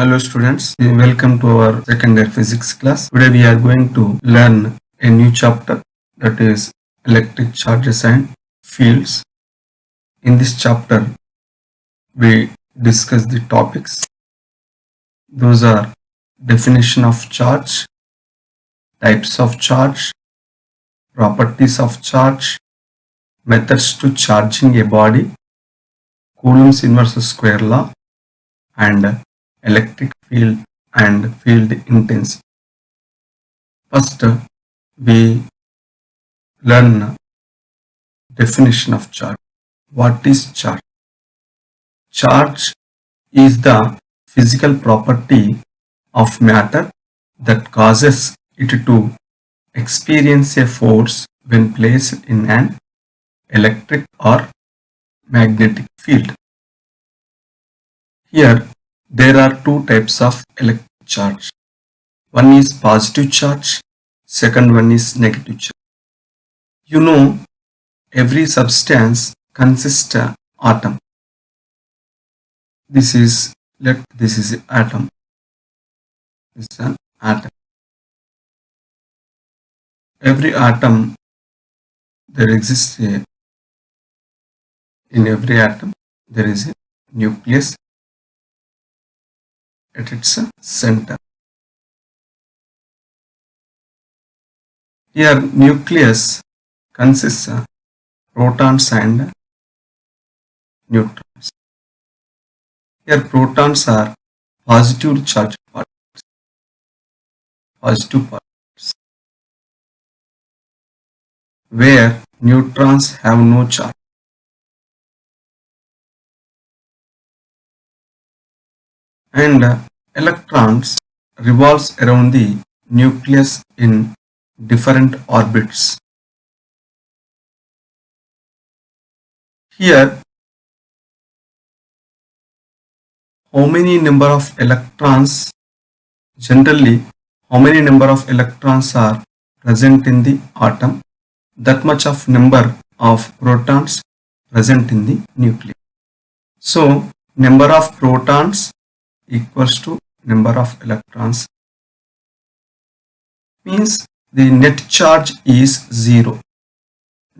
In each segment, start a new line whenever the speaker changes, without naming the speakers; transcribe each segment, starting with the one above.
Hello students, eh, welcome to our secondary physics class. Today we are going to learn a new chapter that is electric charges and fields. In this chapter we discuss the topics. Those are definition of charge, types of charge, properties of charge, methods to charging a body, Coulomb's inverse square law and electric field and field intensity. First we learn definition of charge. What is charge? Charge is the physical property of matter that causes it to experience a force when placed in an electric or magnetic field. Here there are two types of electric charge. One is positive charge, second one is negative charge. You know every substance consists of atom. This is let this is atom. This is an atom. Every atom there exists a in every atom there is a nucleus at its center. Here nucleus consists of protons and neutrons. Here protons are positive charged particles. Positive particles. Where neutrons have no charge. and electrons revolves around the nucleus in different orbits. Here, how many number of electrons, generally how many number of electrons are present in the atom, that much of number of protons present in the nucleus. So, number of protons equals to number of electrons means the net charge is 0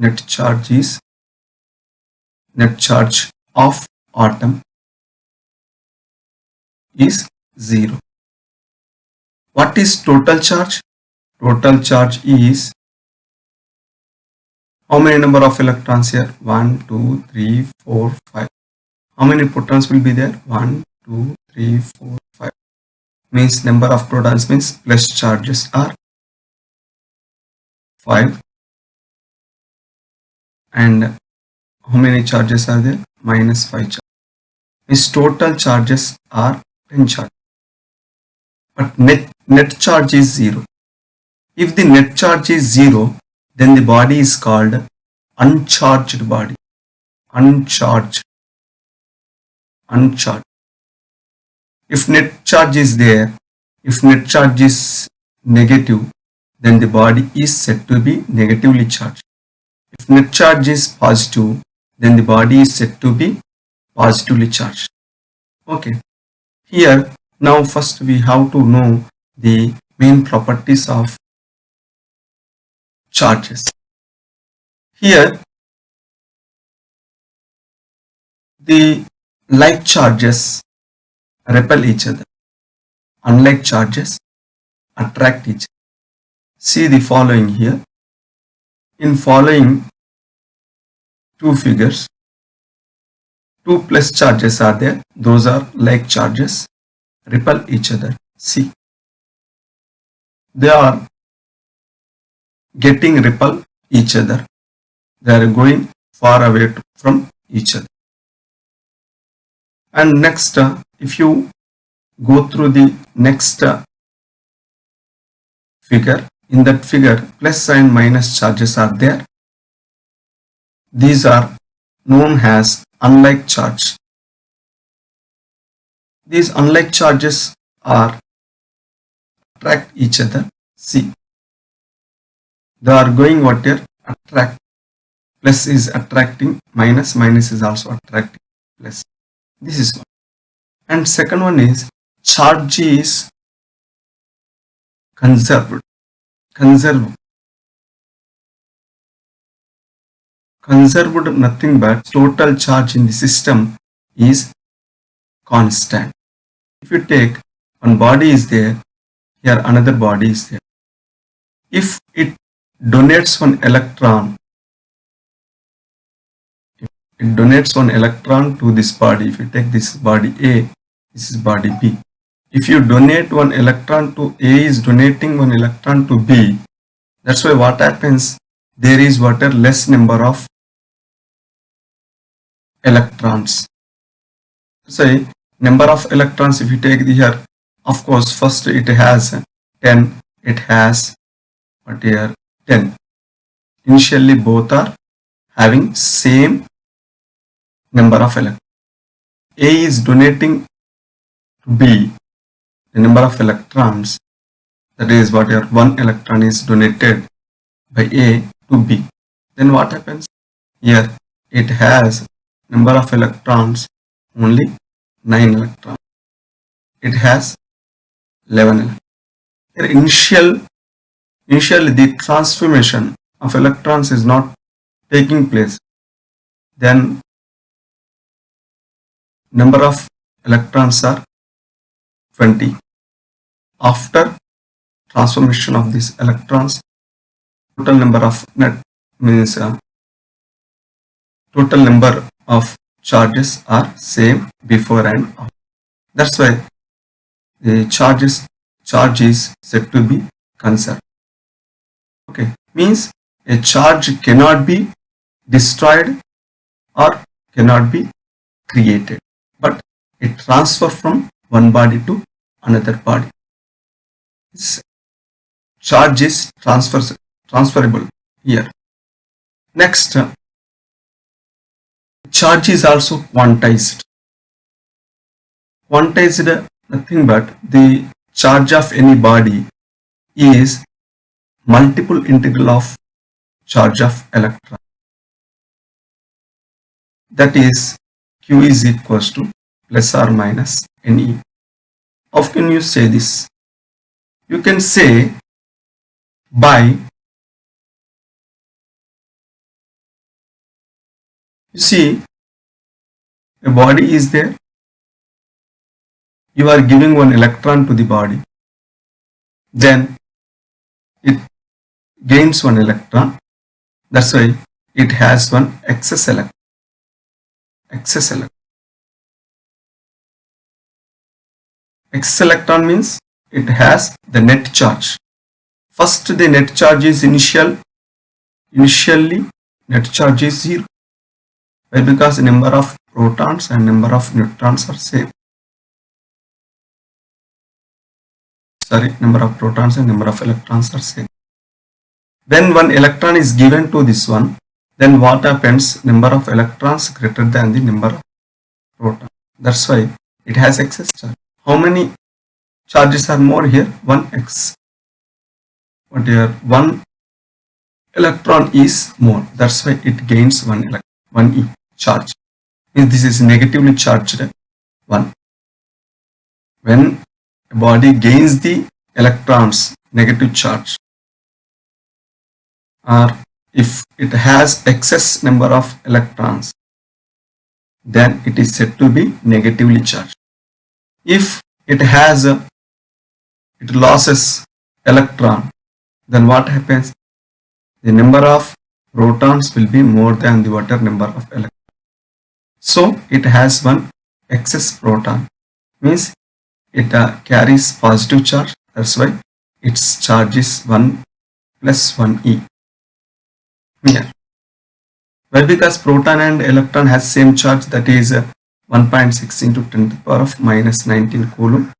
net charge is net charge of atom is 0 what is total charge? Total charge is how many number of electrons here? 1 2 3 4 5 how many protons will be there? 1 2 3 4 5 means number of protons means plus charges are 5 and how many charges are there? Minus 5 charges means total charges are 10 charges. But net net charge is 0 if the net charge is 0 then the body is called uncharged body. Uncharged. Uncharged if net charge is there, if net charge is negative, then the body is said to be negatively charged. If net charge is positive, then the body is said to be positively charged. Okay. Here, now first we have to know the main properties of charges. Here, the like charges repel each other. Unlike charges, attract each other. See the following here. In following two figures, two plus charges are there. Those are like charges, repel each other. See. They are getting repel each other. They are going far away from each other. And next, uh, if you go through the next uh, figure, in that figure plus and minus charges are there. These are known as unlike charge. These unlike charges are attract each other. See, they are going what here? Attract. Plus is attracting, minus, minus is also attracting, plus. This is one. And second one is charge is conserved. Conserved. Conserved nothing but total charge in the system is constant. If you take one body is there here another body is there. If it donates one electron it donates one electron to this body if you take this body a this is body b if you donate one electron to a is donating one electron to b that's why what happens? There is what less number of electrons. Say number of electrons if you take here of course first it has 10 it has what here? 10 initially both are having same number of electrons. A is donating b. The number of electrons that is what your one electron is donated by a to b. Then what happens? Here it has number of electrons only 9 electrons. It has 11 electrons. initial initially the transformation of electrons is not taking place. Then number of electrons are 20 after transformation of these electrons total number of net means uh, total number of charges are same before and after. That's why the charges charge is said to be conserved. Okay, means a charge cannot be destroyed or cannot be created, but it transfer from one body to another body. This charge is transfer, transferable here. Next, uh, charge is also quantized. Quantized uh, nothing but the charge of any body is multiple integral of charge of electron. That is Q is equals to plus or minus Ne. How can you say this? You can say by You see, a body is there. You are giving one electron to the body. Then it gains one electron. That's why it has one excess electron. Excess electron. Excess electron means it has the net charge. First the net charge is initial. Initially net charge is 0. Why? Because number of protons and number of neutrons are same. Sorry, number of protons and number of electrons are same. When one electron is given to this one, then what happens? Number of electrons greater than the number of protons. That's why it has excess charge. How many charges are more here? 1x. What here? 1 electron is more. That's why it gains 1 electron, 1e charge means this is negatively charged eh? one when a body gains the electrons negative charge or if it has excess number of electrons then it is said to be negatively charged if it has a, it loses electron then what happens? The number of protons will be more than the water number of electrons so it has one excess proton. Means it uh, carries positive charge. That's why its charge is 1 plus 1e here. Well because proton and electron has same charge that is uh, 1.6 into 10 to the power of minus 19 coulomb.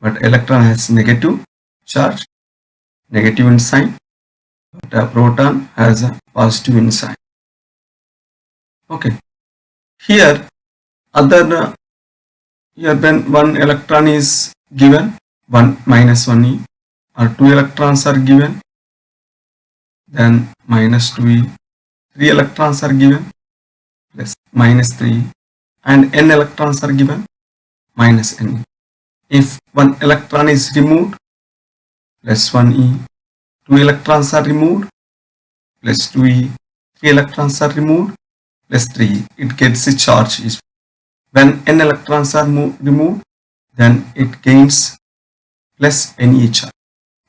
But electron has negative charge negative in sign but a proton has a positive in sign okay. Here other uh, here when one electron is given 1 minus 1e or 2 electrons are given. Then minus 2e 3 electrons are given plus minus 3 and n electrons are given minus n if one electron is removed, plus 1e, two electrons are removed, plus 2e, three electrons are removed, plus 3e, it gets a charge. Is when n electrons are removed, then it gains plus Ne charge.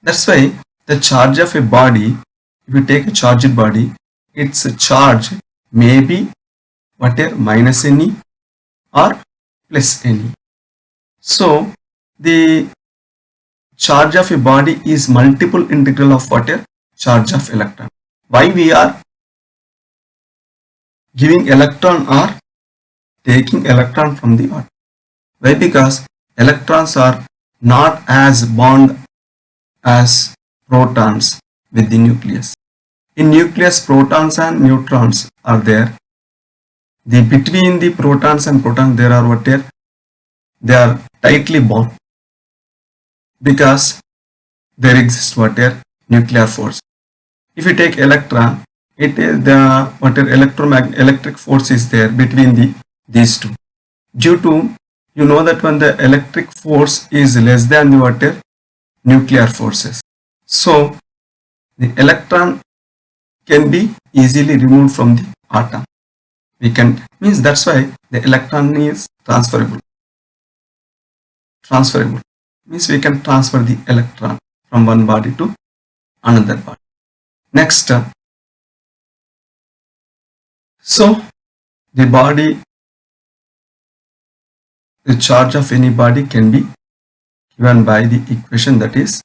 That's why the charge of a body, if you take a charged body, its charge may be whatever minus Ne or plus Ne. So the charge of a body is multiple integral of water charge of electron. Why we are giving electron or taking electron from the atom? Why? Because electrons are not as bond as protons with the nucleus. In nucleus protons and neutrons are there. The between the protons and protons there are what? They are tightly bound because there exists water nuclear force. If you take electron, it is the water electromagnetic electric force is there between the these two. Due to you know that when the electric force is less than the water nuclear forces. So the electron can be easily removed from the atom. We can means that's why the electron is transferable. Transferable means we can transfer the electron from one body to another body. Next, uh, so the body, the charge of any body can be given by the equation that is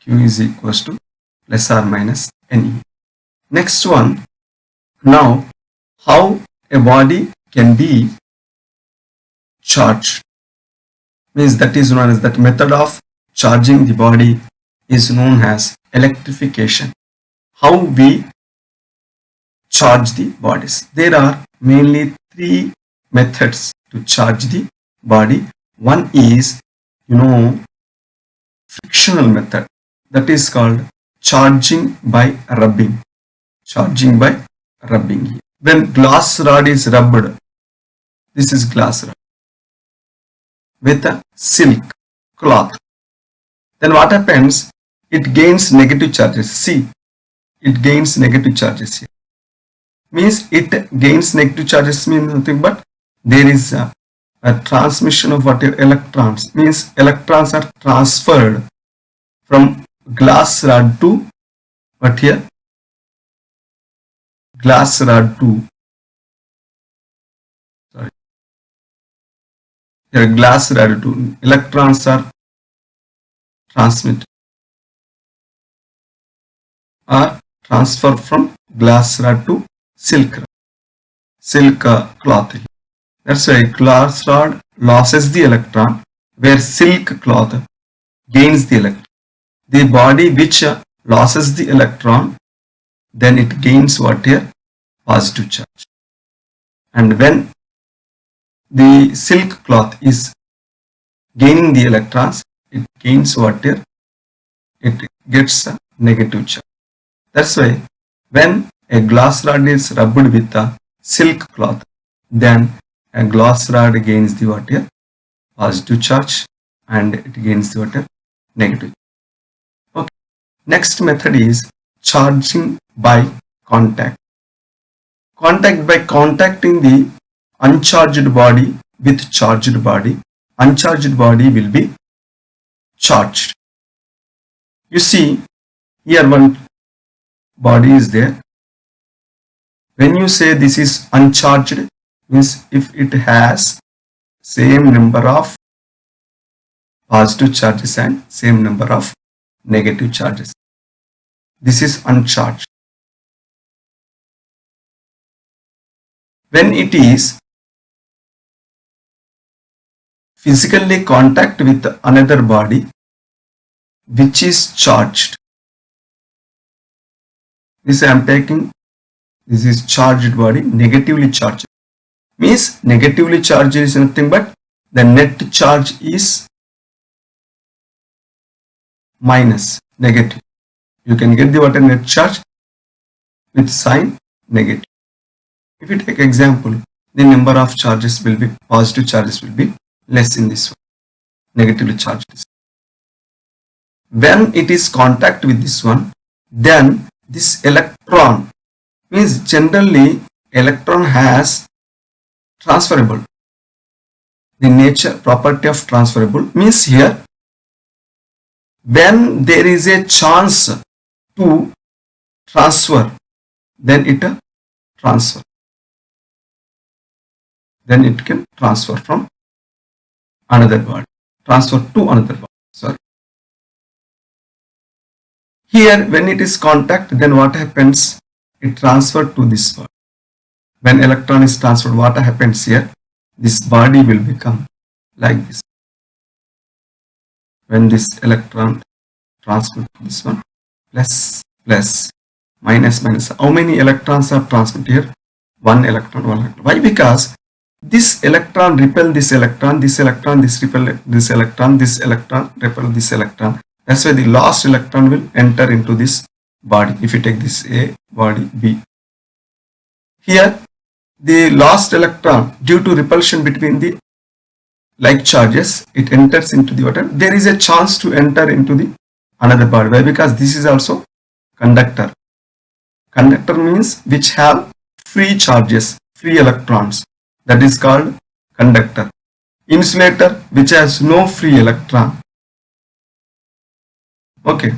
Q is equals to plus or minus Ne. Next one, now how a body can be charged means that is known as that method of charging the body is known as electrification. How we charge the bodies. There are mainly three methods to charge the body. One is, you know, frictional method that is called charging by rubbing. Charging by rubbing. When glass rod is rubbed, this is glass rod with a silk cloth. Then what happens? It gains negative charges. See, it gains negative charges here. Means it gains negative charges means nothing but there is a, a transmission of what electrons. Means electrons are transferred from glass rod to what here? Glass rod to a glass radiotool. Electrons are transmitted or transfer from glass rod to silk rod, silk uh, cloth. That's why glass rod loses the electron where silk cloth gains the electron. The body which uh, loses the electron then it gains what here positive charge and when the silk cloth is gaining the electrons, it gains water, it gets a negative charge. That's why when a glass rod is rubbed with a silk cloth, then a glass rod gains the water positive charge and it gains the water negative. Okay. Next method is charging by contact. Contact by contacting the uncharged body with charged body. Uncharged body will be charged. You see, here one body is there. When you say this is uncharged, means if it has same number of positive charges and same number of negative charges. This is uncharged. When it is physically contact with another body which is charged. This I am taking, this is charged body, negatively charged. Means negatively charged is nothing but the net charge is minus, negative. You can get the water net charge with sign negative. If you take example, the number of charges will be, positive charges will be less in this one. negatively charged. When it is contact with this one, then this electron means generally electron has transferable. The nature property of transferable means here when there is a chance to transfer then it transfer then it can transfer from another body transfer to another body sorry. Here when it is contact then what happens? It transferred to this body when electron is transferred what happens here? This body will become like this. When this electron transferred to this one plus plus minus minus. How many electrons are transferred here? One electron one electron. Why? Because this electron repel this electron this electron this repel this electron this electron repel this electron. That's why the last electron will enter into this body if you take this a body b. Here the last electron due to repulsion between the like charges it enters into the water. There is a chance to enter into the another body. Why? Because this is also conductor. Conductor means which have free charges free electrons that is called conductor. Insulator which has no free electron. Okay.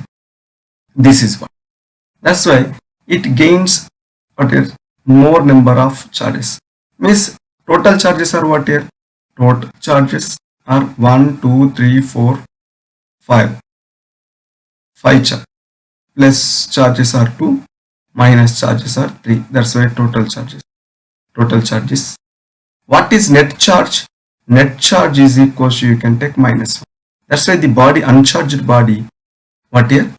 This is what that's why it gains what is more number of charges. Means total charges are what here? Total charges are 1 2 3 4 5 5 charge plus charges are 2 minus charges are 3 that's why total charges. Total charges what is net charge net charge is equal to you can take minus 1 that's why the body uncharged body what here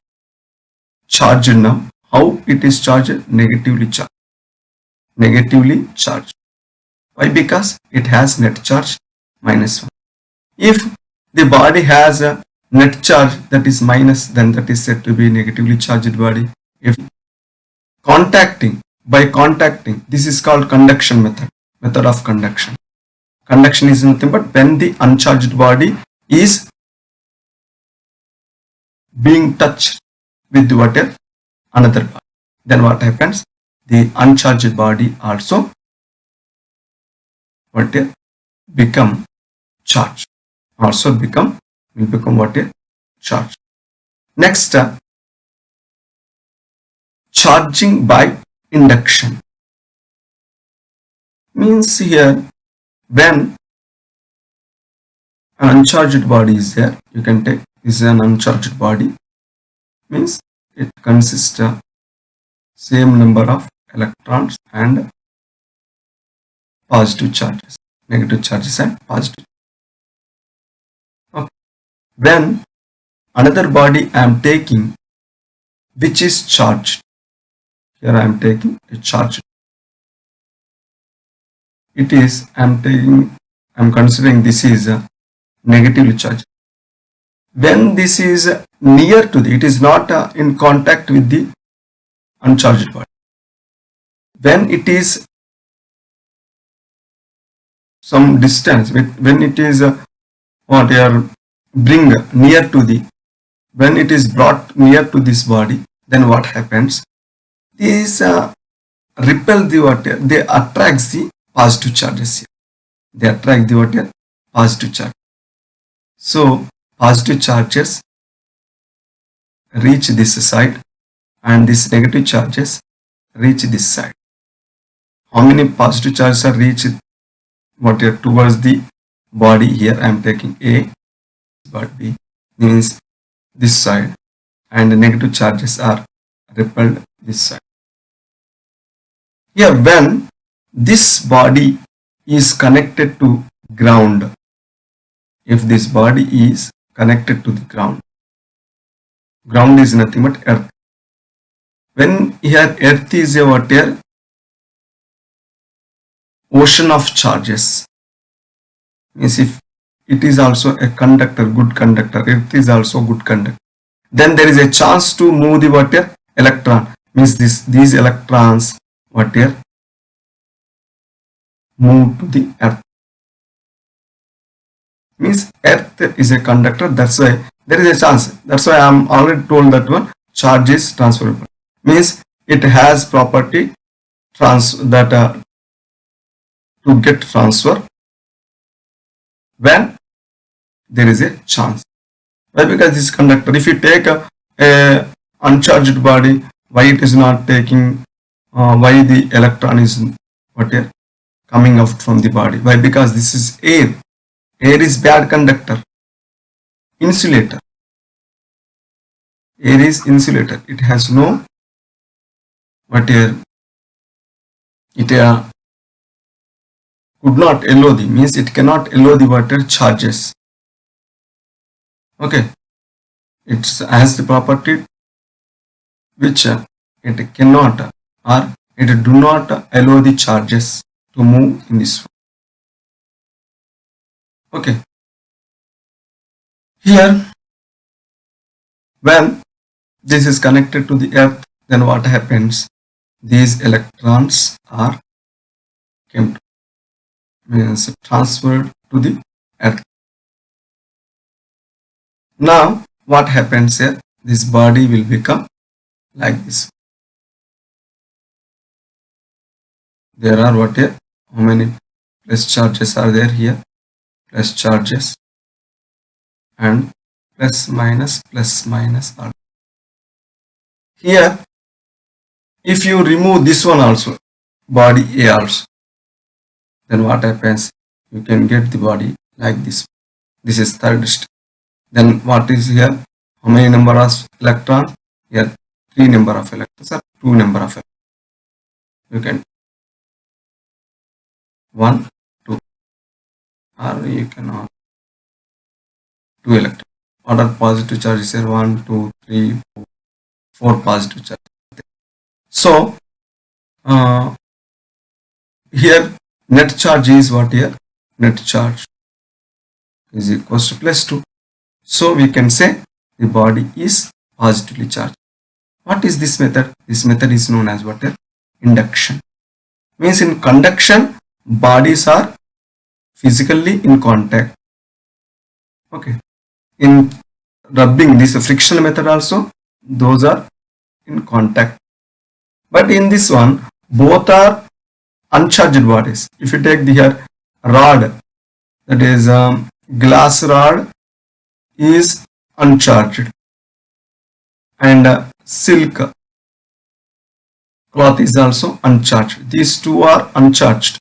charged now how it is charged negatively charged negatively charged. Why? Because it has net charge minus 1. If the body has a net charge that is minus then that is said to be negatively charged body. If contacting by contacting this is called conduction method method of conduction. Conduction is nothing but when the uncharged body is being touched with water another body. Then what happens? the uncharged body also what become charged also become will become what a charge next uh, charging by induction means here when an uncharged body is there you can take this is an uncharged body means it consists of same number of electrons and positive charges, negative charges and positive. Okay. When another body I am taking which is charged, here I am taking a charge. It is I am taking I am considering this is a negatively charged. When this is near to the, it is not uh, in contact with the uncharged body when it is some distance when it is uh, what you are bring near to the when it is brought near to this body then what happens these uh, repel the water they attracts the positive charges here. They attract the water positive charge so positive charges reach this side and these negative charges reach this side. How many positive charges are reached? What towards the body here I am taking A but B means this side and the negative charges are repelled this side. Here when this body is connected to ground. If this body is connected to the ground ground is nothing but earth. When here earth is a water ocean of charges. Means if it is also a conductor good conductor earth is also good conductor then there is a chance to move the water electron. Means this these electrons water move to the earth means earth is a conductor that's why there is a chance. That's why i'm already told that one charge is transferable. Means it has property trans that uh, to get transfer when there is a chance. Why? Because this conductor if you take a, a uncharged body why it is not taking uh, why the electron is what uh, coming out from the body. Why? Because this is air. Air is bad conductor. Insulator. Air is insulator. It has no what air it uh, could not allow the means it cannot allow the water charges. Okay. It has the property which uh, it cannot or it do not allow the charges to move in this way okay here when this is connected to the earth then what happens? These electrons are means transferred to the earth. Now what happens here? This body will become like this. There are what here how many plus charges are there here? Plus charges. And plus minus plus minus are here. If you remove this one also body A also then what happens? You can get the body like this. This is third step. Then what is here? How many number of electrons here three number of electrons or two number of electrons. You can one 2 or you can cannot. Two electrons what are positive charges here? One two three four, four positive charges. So uh, here net charge is what here? Net charge is equals to plus 2 so we can say the body is positively charged. What is this method? This method is known as what induction. Means in conduction bodies are physically in contact. Okay. In rubbing this frictional method also those are in contact. But in this one both are uncharged bodies. If you take the here rod that is um, glass rod is uncharged. And uh, silk cloth is also uncharged. These two are uncharged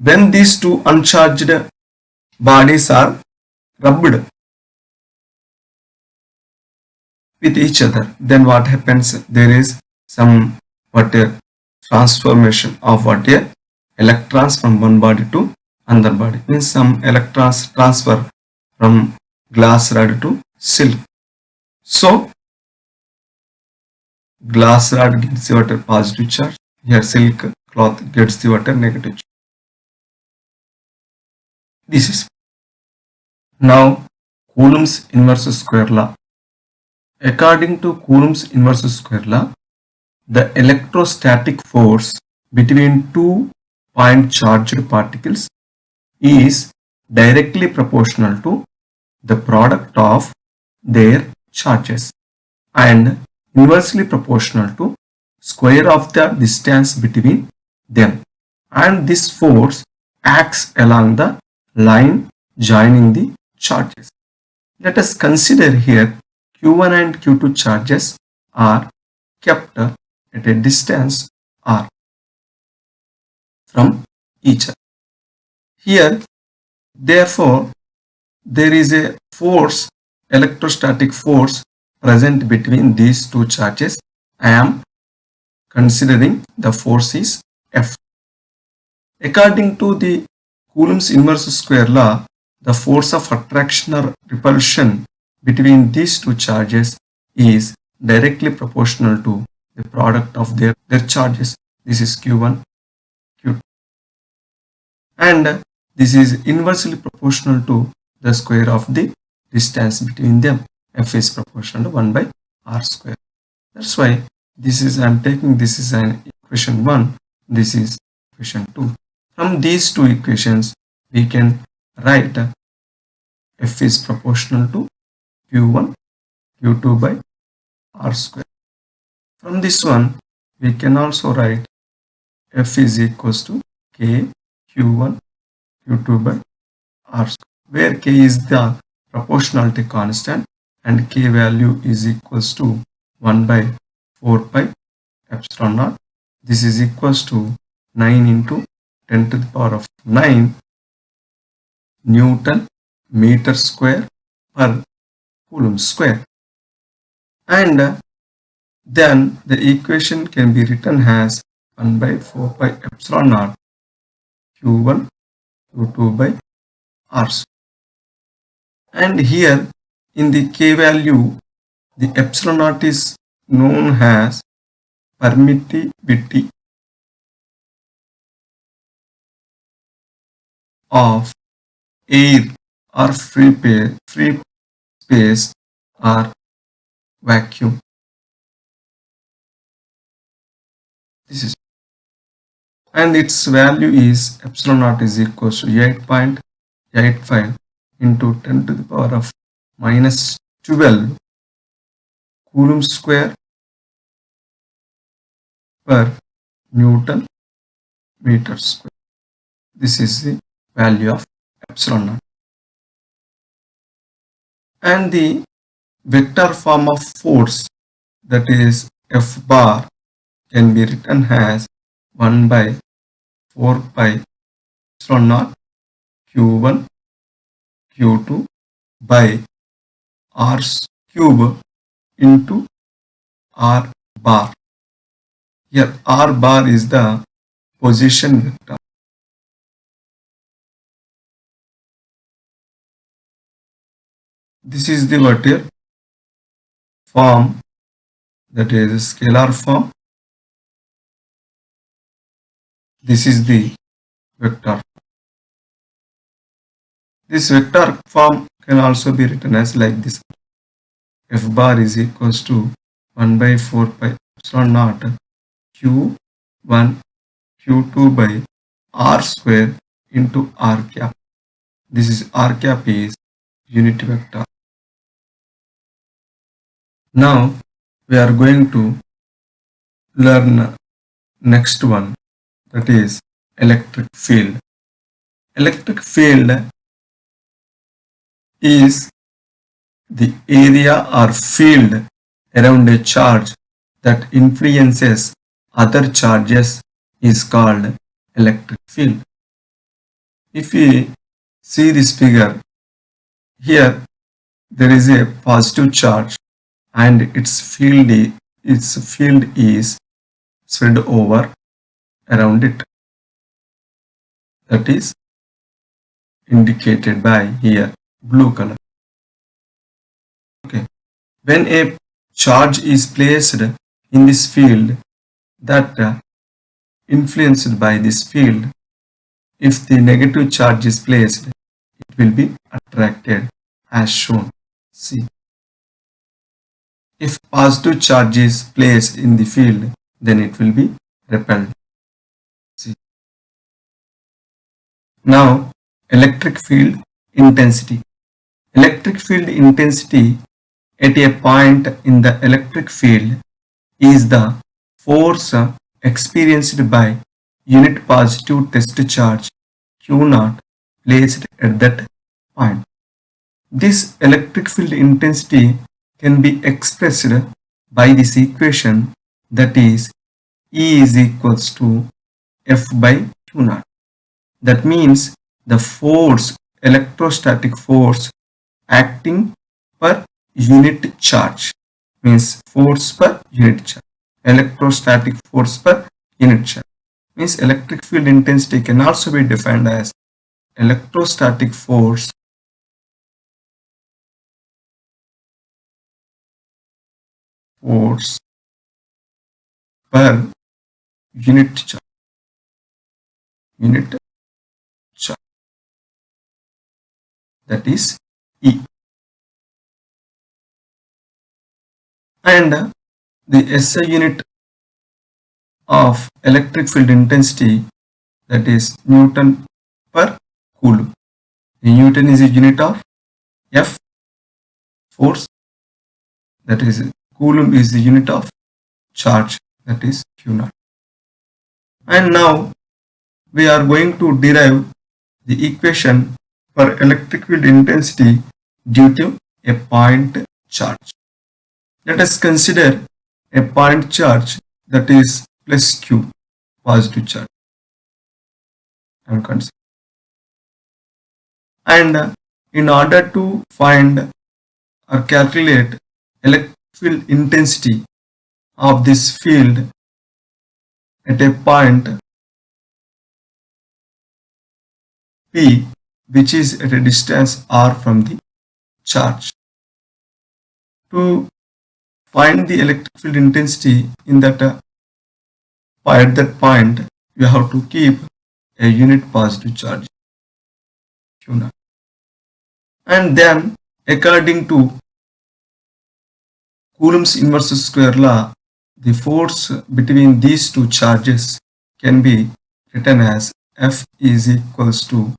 when these two uncharged bodies are rubbed with each other then what happens? There is some what a transformation of what a electrons from one body to another body. Means some electrons transfer from glass rod to silk. So glass rod gets the water positive charge. Here silk cloth gets the water negative charge this is now Coulomb's inverse square law. According to Coulomb's inverse square law, the electrostatic force between two point charged particles is directly proportional to the product of their charges and inversely proportional to square of the distance between them and this force acts along the line joining the charges. Let us consider here Q1 and Q2 charges are kept at a distance r from each other. Here, therefore, there is a force, electrostatic force present between these two charges. I am considering the force is F. According to the Coulomb's inverse square law, the force of attraction or repulsion between these two charges is directly proportional to the product of their, their charges. This is Q1, Q2. And this is inversely proportional to the square of the distance between them. F is proportional to 1 by R square. That's why this is, I am taking this is an equation 1, this is equation 2. From these two equations, we can write F is proportional to Q1 Q2 by R square. From this one we can also write F is equals to K Q1 Q2 by R square where K is the proportionality constant and K value is equals to 1 by 4 pi epsilon naught. This is equals to 9 into 10 to the power of 9 Newton meter square per Coulomb square. And uh, then the equation can be written as 1 by 4 pi epsilon naught Q1 Q2 by R square. And here in the K value the epsilon naught is known as permittivity of air or free, free space or vacuum. This is and its value is epsilon naught is equal to 8.85 into 10 to the power of minus 12 coulomb square per Newton meter square. This is the value of epsilon naught. And the vector form of force that is F bar can be written as 1 by 4 pi epsilon naught q1 q2 by r cube into r bar. Here r bar is the position vector. This is the vector form that is scalar form. This is the vector. This vector form can also be written as like this. F bar is equals to 1 by 4 pi epsilon naught Q1 Q2 by R square into R cap. This is R cap is unit vector. Now we are going to learn next one that is electric field. Electric field is the area or field around a charge that influences other charges is called electric field. If we see this figure, here there is a positive charge and its field, its field is spread over around it. That is indicated by here blue color. Okay. When a charge is placed in this field that uh, influenced by this field, if the negative charge is placed, it will be attracted as shown. See. If positive charge is placed in the field, then it will be repelled. See. Now, electric field intensity. Electric field intensity at a point in the electric field is the force experienced by unit positive test charge Q naught placed at that point. This electric field intensity can be expressed by this equation that is E is equals to F by Q naught. That means the force, electrostatic force acting per unit charge. Means force per unit charge. Electrostatic force per unit charge. Means electric field intensity can also be defined as electrostatic force force per unit charge unit charge that is E. And the SI unit of electric field intensity that is Newton per coulomb. Newton is a unit of F force that is coulomb is the unit of charge that is Q naught. And now we are going to derive the equation for electric field intensity due to a point charge. Let us consider a point charge that is plus Q positive charge and. And in order to find or calculate electric field intensity of this field at a point P which is at a distance r from the charge. To find the electric field intensity in that uh, at that point you have to keep a unit positive charge Q. And then according to Coulomb's inverse square law, the force between these two charges can be written as F is equals to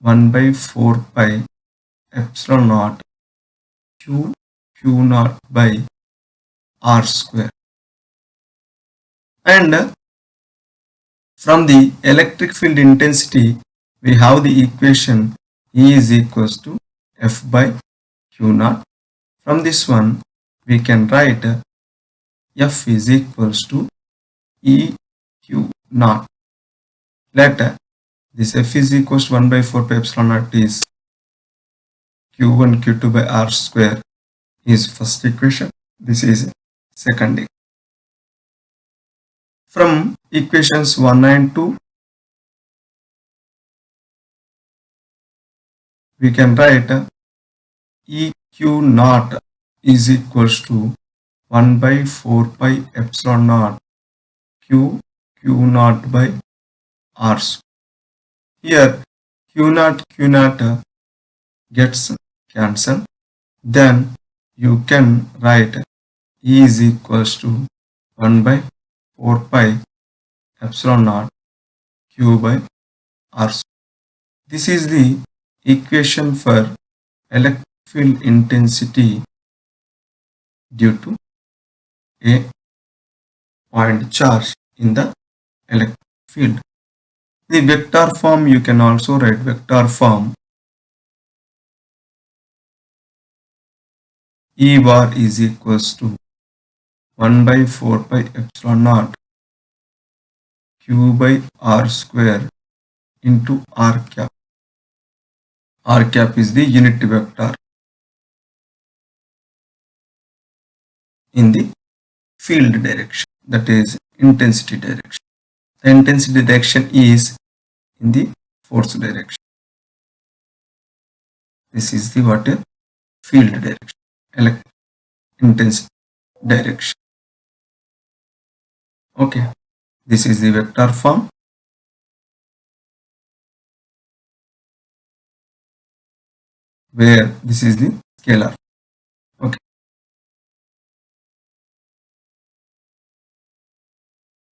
1 by 4 pi epsilon naught Q Q naught by R square. And from the electric field intensity, we have the equation E is equals to F by Q naught. From this one, we can write F is equals to E Q naught. Let this F is equals to 1 by 4 pi epsilon naught is Q1 Q2 by R square is first equation. This is second equation. From equations 1 and 2, we can write EQ naught is equals to 1 by 4 pi epsilon naught q q naught by r here q naught q naught gets cancelled. Then you can write e is equals to 1 by 4 pi epsilon naught q by r this is the equation for electric field intensity due to a point charge in the electric field. The vector form you can also write vector form E bar is equals to 1 by 4 pi epsilon naught q by r square into r cap. r cap is the unit vector in the field direction that is intensity direction. The intensity direction is in the force direction. This is the what field direction, elect intensity direction. Okay, this is the vector form. Where this is the scalar